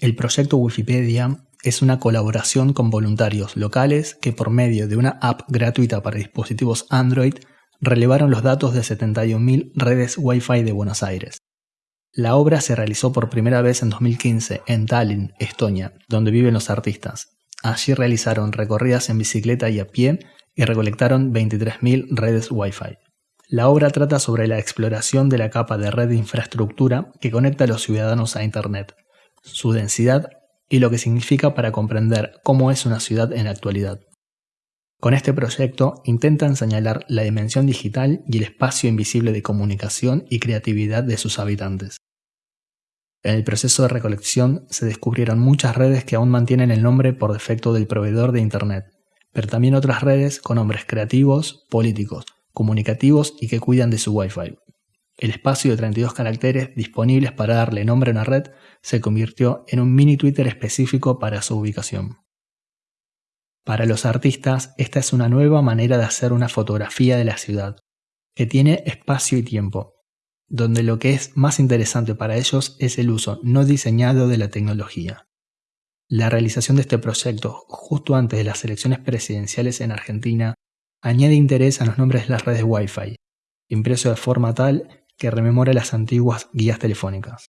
El proyecto Wikipedia es una colaboración con voluntarios locales que por medio de una app gratuita para dispositivos Android relevaron los datos de 71.000 redes Wi-Fi de Buenos Aires. La obra se realizó por primera vez en 2015 en Tallinn, Estonia, donde viven los artistas. Allí realizaron recorridas en bicicleta y a pie y recolectaron 23.000 redes Wi-Fi. La obra trata sobre la exploración de la capa de red de infraestructura que conecta a los ciudadanos a Internet, su densidad y lo que significa para comprender cómo es una ciudad en la actualidad. Con este proyecto intentan señalar la dimensión digital y el espacio invisible de comunicación y creatividad de sus habitantes. En el proceso de recolección se descubrieron muchas redes que aún mantienen el nombre por defecto del proveedor de Internet, pero también otras redes con nombres creativos, políticos, comunicativos y que cuidan de su Wi-Fi. El espacio de 32 caracteres disponibles para darle nombre a una red se convirtió en un mini Twitter específico para su ubicación. Para los artistas, esta es una nueva manera de hacer una fotografía de la ciudad, que tiene espacio y tiempo, donde lo que es más interesante para ellos es el uso no diseñado de la tecnología. La realización de este proyecto justo antes de las elecciones presidenciales en Argentina añade interés a los nombres de las redes Wi-Fi, impreso de forma tal que rememora las antiguas guías telefónicas.